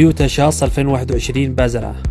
تويوتا شاص 2021 بازرة.